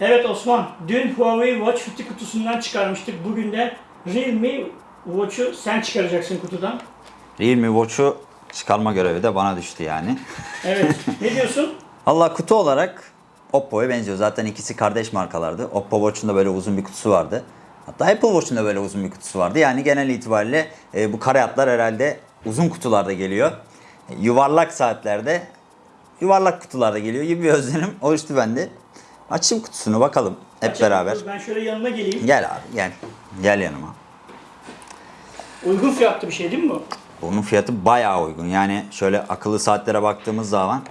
Evet Osman, dün Huawei Watch 50 kutusundan çıkarmıştık. Bugün de Realme Watch'u sen çıkaracaksın kutudan. Realme Watch'u çıkarma görevi de bana düştü yani. Evet, ne diyorsun? Allah kutu olarak Oppo'ya benziyor. Zaten ikisi kardeş markalardı. Oppo Watch'un da böyle uzun bir kutusu vardı. Hatta Apple Watch'un da böyle uzun bir kutusu vardı. Yani genel itibariyle e, bu kare hatlar herhalde uzun kutularda geliyor. E, yuvarlak saatlerde yuvarlak kutularda geliyor gibi bir özlenim oluştu bende. Açayım kutusunu bakalım hep Açalım. beraber. Ben şöyle yanına geleyim. Gel abi gel. Gel yanıma. Uygun fiyatlı bir şey değil mi bu? Bunun fiyatı bayağı uygun. Yani şöyle akıllı saatlere baktığımız zaman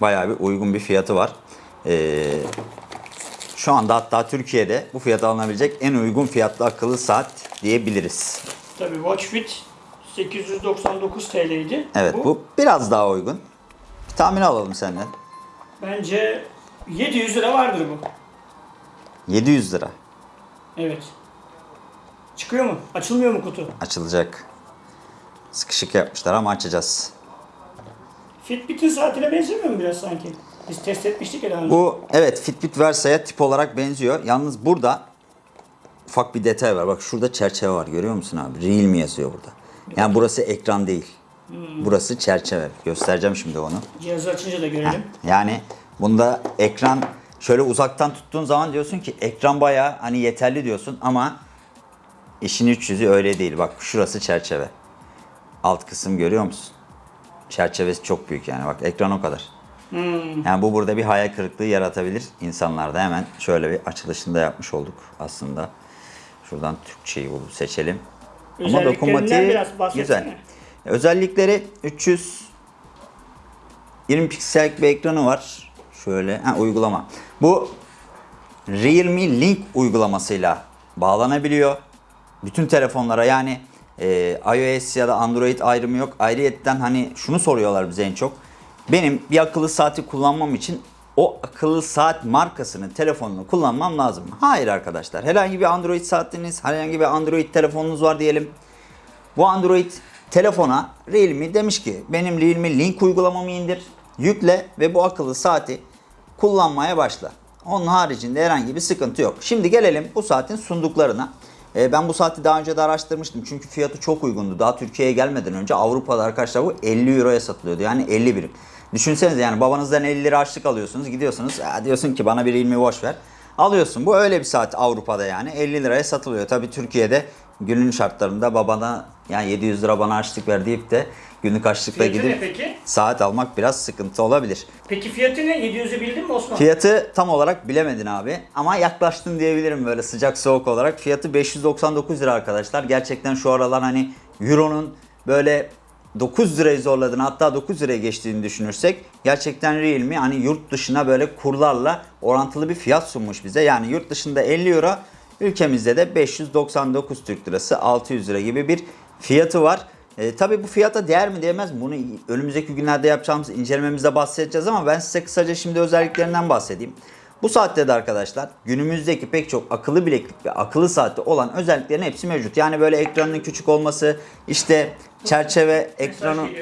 bayağı bir uygun bir fiyatı var. Ee, şu anda hatta Türkiye'de bu fiyata alınabilecek en uygun fiyatlı akıllı saat diyebiliriz. Tabii Watch Fit 899 TL'ydi. Evet bu, biraz daha uygun. Bir tahmin alalım senden. Bence 700 lira vardır bu. 700 lira Evet. Çıkıyor mu? Açılmıyor mu kutu? açılacak. Sıkışık yapmışlar ama açacağız. Fitbit'in saatine benzemiyor mu biraz sanki? Biz test etmiştik önce. Bu evet Fitbit Versa'ya tip olarak benziyor. Yalnız burada ufak bir detay var. Bak şurada çerçeve var görüyor musun abi? Realme yazıyor burada. Yani burası ekran değil. Burası çerçeve. Göstereceğim şimdi onu. Cihazı açınca da görelim. Yani bunda ekran şöyle uzaktan tuttuğun zaman diyorsun ki ekran bayağı hani yeterli diyorsun ama işin iç yüzü öyle değil. Bak şurası çerçeve. Alt kısım görüyor musun? Çerçevesi çok büyük yani. Bak ekran o kadar. Yani bu burada bir hayal kırıklığı yaratabilir insanlarda. Hemen şöyle bir açılışını da yapmış olduk aslında. Şuradan Türkçeyi bulup seçelim. Ama dokunmatiği güzel. Özellikleri 300 20 piksellik bir ekranı var. Şöyle ha, uygulama. Bu Realme Link uygulamasıyla bağlanabiliyor. Bütün telefonlara yani e, iOS ya da Android ayrımı yok. Ayrıyetten hani şunu soruyorlar bize en çok. Benim bir akıllı saati kullanmam için o akıllı saat markasının telefonunu kullanmam lazım? Hayır arkadaşlar. Herhangi bir Android saatiniz, herhangi bir Android telefonunuz var diyelim. Bu Android telefona Realme demiş ki benim Realme Link uygulamamı indir, yükle ve bu akıllı saati kullanmaya başla. Onun haricinde herhangi bir sıkıntı yok. Şimdi gelelim bu saatin sunduklarına. Ee, ben bu saati daha önce de araştırmıştım çünkü fiyatı çok uygundu. Daha Türkiye'ye gelmeden önce Avrupa'da arkadaşlar bu 50 euroya satılıyordu. Yani 50 birim. Düşünsenize yani babanızdan 50 lira harçlık alıyorsunuz. Gidiyorsunuz "Ya diyorsun ki bana bir Realme Watch ver. Alıyorsun. Bu öyle bir saat Avrupa'da yani 50 liraya satılıyor. Tabii Türkiye'de günün şartlarında babana yani 700 lira bana harçlık ver deyip de günlük harçlıkla Fiyatı gidip peki? saat almak biraz sıkıntı olabilir. Peki fiyatı ne? 700'ü bildin mi Osman? Fiyatı tam olarak bilemedin abi ama yaklaştın diyebilirim böyle sıcak soğuk olarak. Fiyatı 599 lira arkadaşlar. Gerçekten şu aralar hani Euro'nun böyle 9 lirayı zorladığını hatta 9 liraya geçtiğini düşünürsek gerçekten Realme hani yurt dışına böyle kurlarla orantılı bir fiyat sunmuş bize. Yani yurt dışında 50 euro ülkemizde de 599 Türk lirası 600 lira gibi bir fiyatı var. E, tabii bu fiyata değer mi değmez? Bunu önümüzdeki günlerde yapacağımız incelememizde bahsedeceğiz ama ben size kısaca şimdi özelliklerinden bahsedeyim. Bu saatte de arkadaşlar günümüzdeki pek çok akıllı bileklik ve akıllı saatte olan özelliklerin hepsi mevcut. Yani böyle ekranın küçük olması, işte çerçeve ekranı...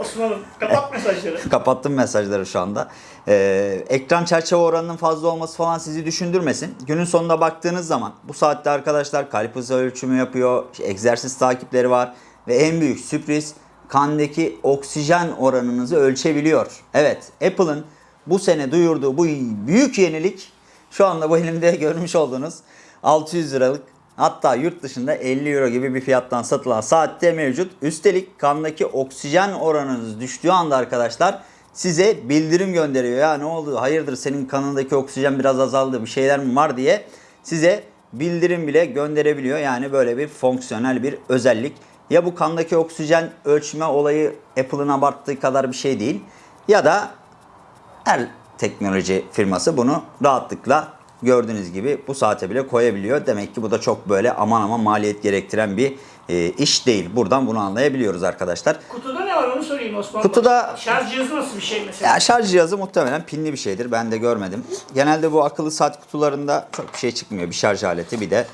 Osman'ım kapat mesajları. Kapattım mesajları şu anda. Ee, ekran çerçeve oranının fazla olması falan sizi düşündürmesin. Günün sonunda baktığınız zaman bu saatte arkadaşlar kalp hızı ölçümü yapıyor, egzersiz takipleri var ve en büyük sürpriz kandaki oksijen oranınızı ölçebiliyor. Evet, Apple'ın bu sene duyurduğu bu büyük yenilik şu anda bu elimde görmüş olduğunuz 600 liralık Hatta yurt dışında 50 euro gibi bir fiyattan satılan saatte mevcut. Üstelik kandaki oksijen oranınız düştüğü anda arkadaşlar size bildirim gönderiyor. Ya ne oldu hayırdır senin kanındaki oksijen biraz azaldı bir şeyler mi var diye size bildirim bile gönderebiliyor. Yani böyle bir fonksiyonel bir özellik. Ya bu kandaki oksijen ölçme olayı Apple'ın abarttığı kadar bir şey değil. Ya da her teknoloji firması bunu rahatlıkla gördüğünüz gibi bu saate bile koyabiliyor. Demek ki bu da çok böyle aman aman maliyet gerektiren bir e, iş değil. Buradan bunu anlayabiliyoruz arkadaşlar. Kutuda ne var onu sorayım Osman. Kutuda- Şarj cihazı nasıl bir şey mesela? Ya şarj cihazı muhtemelen pinli bir şeydir. Ben de görmedim. Genelde bu akıllı saat kutularında çok bir şey çıkmıyor. Bir şarj aleti bir de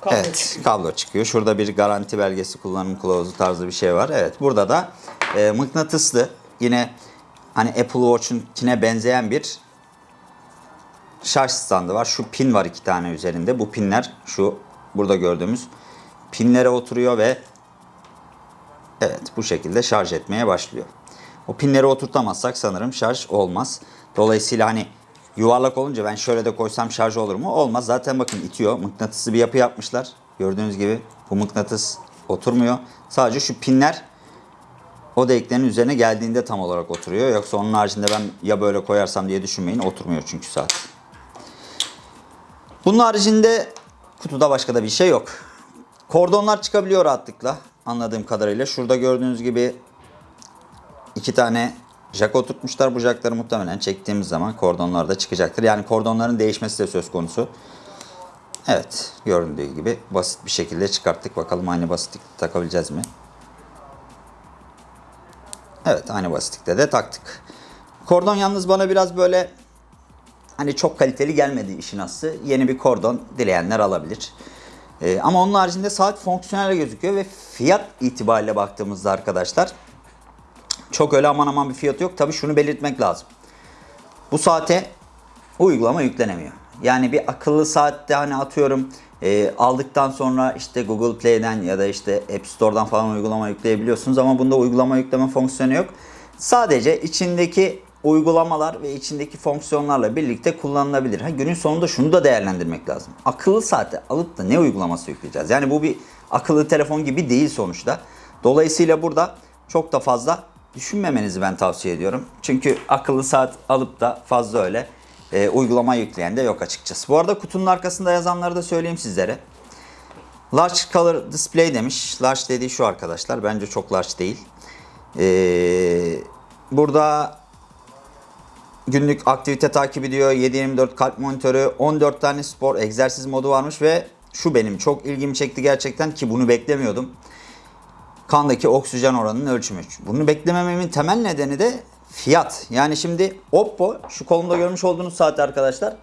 Kablo evet çıkıyor. kablo çıkıyor. Şurada bir garanti belgesi kullanım kılavuzu tarzı bir şey var. Evet burada da e, mıknatıslı yine hani Apple Watch'unkine benzeyen bir şarj standı var. Şu pin var iki tane üzerinde. Bu pinler şu burada gördüğümüz pinlere oturuyor ve evet bu şekilde şarj etmeye başlıyor. O pinleri oturtamazsak sanırım şarj olmaz. Dolayısıyla hani yuvarlak olunca ben şöyle de koysam şarj olur mu? Olmaz. Zaten bakın itiyor. Mıknatıslı bir yapı yapmışlar. Gördüğünüz gibi bu mıknatıs oturmuyor. Sadece şu pinler o deliklerin üzerine geldiğinde tam olarak oturuyor. Yoksa onun haricinde ben ya böyle koyarsam diye düşünmeyin. Oturmuyor çünkü saat. Bunun haricinde kutuda başka da bir şey yok. Kordonlar çıkabiliyor rahatlıkla anladığım kadarıyla. Şurada gördüğünüz gibi iki tane jack oturtmuşlar. Bu jackları muhtemelen çektiğimiz zaman kordonlar da çıkacaktır. Yani kordonların değişmesi de söz konusu. Evet göründüğü gibi basit bir şekilde çıkarttık. Bakalım aynı basitlikte takabileceğiz mi? Evet aynı basitlikte de taktık. Kordon yalnız bana biraz böyle hani çok kaliteli gelmedi işin aslı. Yeni bir kordon dileyenler alabilir. Ee, ama onun haricinde saat fonksiyonel gözüküyor ve fiyat itibariyle baktığımızda arkadaşlar çok öyle aman aman bir fiyatı yok. Tabii şunu belirtmek lazım. Bu saate uygulama yüklenemiyor. Yani bir akıllı saatte hani atıyorum e, aldıktan sonra işte Google Play'den ya da işte App Store'dan falan uygulama yükleyebiliyorsunuz ama bunda uygulama yükleme fonksiyonu yok. Sadece içindeki uygulamalar ve içindeki fonksiyonlarla birlikte kullanılabilir. Ha, günün sonunda şunu da değerlendirmek lazım. Akıllı saate alıp da ne uygulaması yükleyeceğiz? Yani bu bir akıllı telefon gibi değil sonuçta. Dolayısıyla burada çok da fazla düşünmemenizi ben tavsiye ediyorum. Çünkü akıllı saat alıp da fazla öyle e, uygulama yükleyen de yok açıkçası. Bu arada kutunun arkasında yazanları da söyleyeyim sizlere. Large Color Display demiş. Large dediği şu arkadaşlar. Bence çok large değil. Ee, burada günlük aktivite takip ediyor. 7-24 kalp monitörü, 14 tane spor egzersiz modu varmış ve şu benim çok ilgimi çekti gerçekten ki bunu beklemiyordum. Kandaki oksijen oranının ölçümü. Bunu beklemememin temel nedeni de fiyat. Yani şimdi Oppo şu kolumda görmüş olduğunuz saat arkadaşlar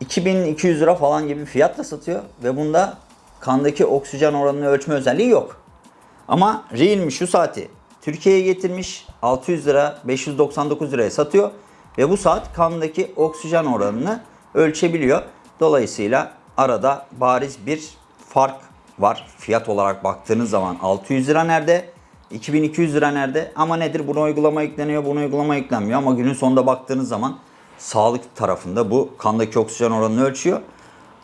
2200 lira falan gibi fiyatla satıyor ve bunda kandaki oksijen oranını ölçme özelliği yok. Ama Realme şu saati Türkiye'ye getirmiş 600 lira 599 liraya satıyor ve bu saat kandaki oksijen oranını ölçebiliyor. Dolayısıyla arada bariz bir fark var. Fiyat olarak baktığınız zaman 600 lira nerede? 2200 lira nerede? Ama nedir? Buna uygulama yükleniyor, buna uygulama yüklenmiyor. Ama günün sonunda baktığınız zaman sağlık tarafında bu kandaki oksijen oranını ölçüyor.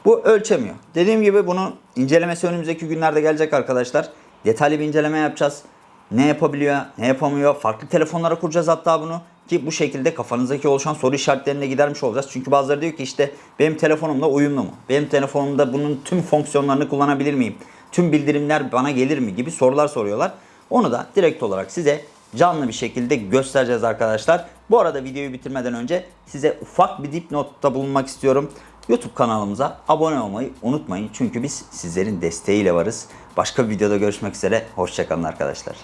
Bu ölçemiyor. Dediğim gibi bunun incelemesi önümüzdeki günlerde gelecek arkadaşlar. Detaylı bir inceleme yapacağız. Ne yapabiliyor, ne yapamıyor. Farklı telefonlara kuracağız hatta bunu. Ki bu şekilde kafanızdaki oluşan soru işaretlerine gidermiş olacağız. Çünkü bazıları diyor ki işte benim telefonumla uyumlu mu? Benim telefonumda bunun tüm fonksiyonlarını kullanabilir miyim? Tüm bildirimler bana gelir mi? Gibi sorular soruyorlar. Onu da direkt olarak size canlı bir şekilde göstereceğiz arkadaşlar. Bu arada videoyu bitirmeden önce size ufak bir dipnotta bulunmak istiyorum. YouTube kanalımıza abone olmayı unutmayın. Çünkü biz sizlerin desteğiyle varız. Başka bir videoda görüşmek üzere. Hoşçakalın arkadaşlar.